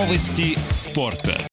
Новости спорта.